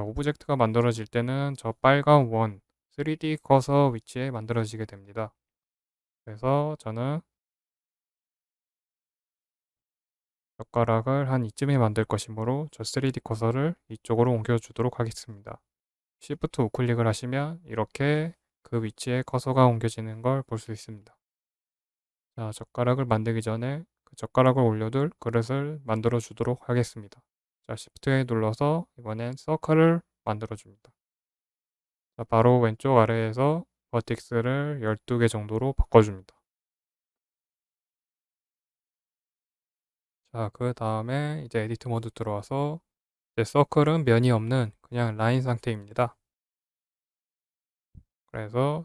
자, object가 만들어질 때는 저 빨간 원 3D 커서 위치에 만들어지게 됩니다. 그래서 저는 젓가락을 한 이쯤에 만들 것이므로 저 3D 커서를 이쪽으로 옮겨주도록 하겠습니다. Shift 우클릭을 하시면 이렇게 그 위치에 커서가 옮겨지는 걸 볼 수 있습니다. 자, 젓가락을 만들기 전에 그 젓가락을 올려둘 그릇을 만들어 주도록 하겠습니다. 자, Shift에 눌러서 이번엔 circle을 만들어 줍니다. 자, 바로 왼쪽 아래에서 vertex를 12개 정도로 바꿔줍니다. 자, 그 다음에 이제 edit mode 들어와서 이제 circle은 면이 없는 그냥 라인 상태입니다. 그래서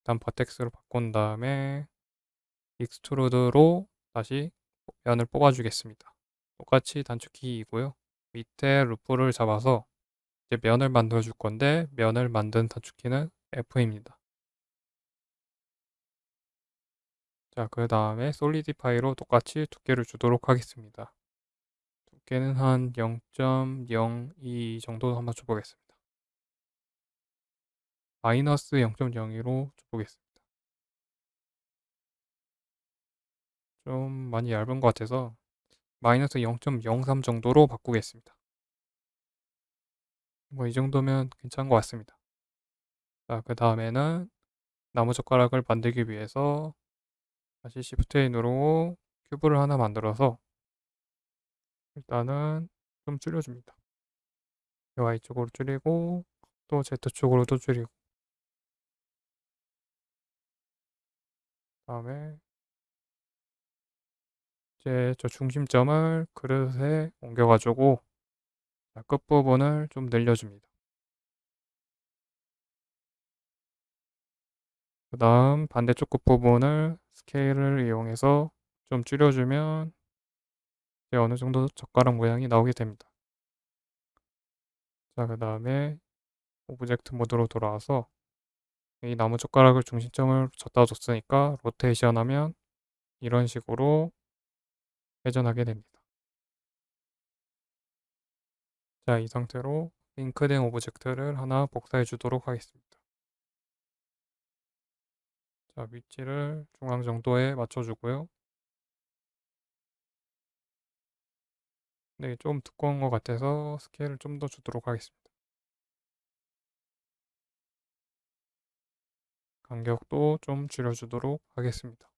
일단 vertex로 바꾼 다음에 extrude로 다시 면을 뽑아주겠습니다. 똑같이 단축키이고요. 밑에 루프를 잡아서 이제 면을 만들어 줄 건데 면을 만든 단축키는 F입니다. 자, 그 다음에 솔리디파이로 똑같이 두께를 주도록 하겠습니다. 두께는 한 0.02 정도 한번 줘보겠습니다. 마이너스 0.02로 줘보겠습니다. 좀 많이 얇은 것 같아서 마이너스 0.03 정도로 바꾸겠습니다. 뭐 이 정도면 괜찮은 것 같습니다. 자, 그 다음에는 나무젓가락을 만들기 위해서 다시 누르고 큐브를 하나 만들어서 일단은 좀 줄여줍니다. Y쪽으로 줄이고 또 Z쪽으로도 줄이고 다음에 이제 저 중심점을 그릇에 옮겨가지고 끝부분을 좀 늘려줍니다. 그 다음 반대쪽 끝부분을 스케일을 이용해서 좀 줄여주면 이제 어느 정도 젓가락 모양이 나오게 됩니다. 자, 그 다음에 object mode로 돌아와서 이 나무 젓가락을 중심점을 저기다 줬으니까 로테이션 하면 이런 식으로 회전하게 됩니다. 자, 이 상태로 링크된 object를 하나 복사해 주도록 하겠습니다. 자, 위치를 중앙 정도에 맞춰주고요. 네, 좀 두꺼운 것 같아서 스케일을 좀 더 주도록 하겠습니다. 간격도 좀 줄여주도록 하겠습니다.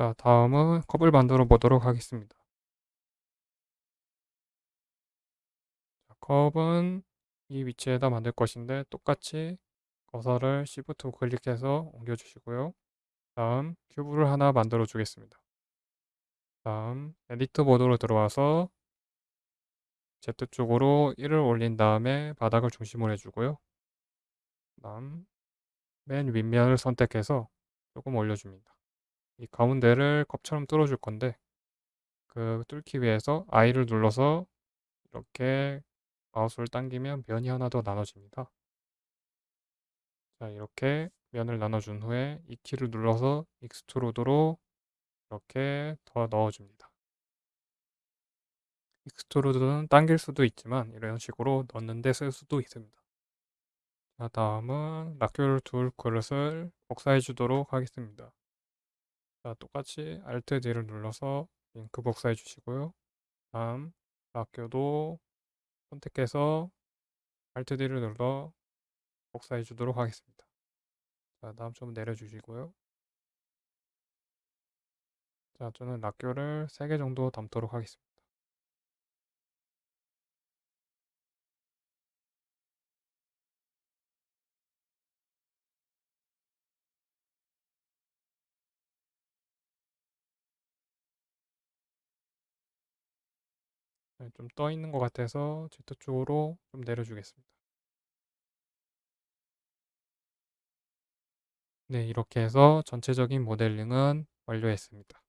자, 다음은 컵을 만들어 보도록 하겠습니다. 자, 컵은 이 위치에다 만들 것인데 똑같이 커서를 Shift 클릭해서 옮겨주시고요. 다음 cube를 하나 만들어 주겠습니다. 다음 edit mode로 들어와서 Z쪽으로 1을 올린 다음에 바닥을 중심으로 해주고요. 다음 맨 윗면을 선택해서 조금 올려줍니다. 이 가운데를 컵처럼 뚫어줄 건데 그 뚫기 위해서 I를 눌러서 이렇게 마우스를 당기면 면이 하나 더 나눠집니다. 자 이렇게 면을 나눠준 후에 E 키를 눌러서 extrude로 이렇게 더 넣어줍니다. extrude는 당길 수도 있지만 이런 식으로 넣는데 쓸 수도 있습니다. 자 다음은 락교를 둘 그릇을 복사해 주도록 하겠습니다. 자, 똑같이 Alt D를 눌러서 링크 복사해 주시고요. 다음 락교도 선택해서 Alt D를 눌러 복사해 주도록 하겠습니다. 자, 다음 좀 내려주시고요. 자, 저는 락교를 3개 정도 담도록 하겠습니다. 좀 떠 있는 것 같아서 Z 쪽으로 좀 내려주겠습니다. 네, 이렇게 해서 전체적인 모델링은 완료했습니다.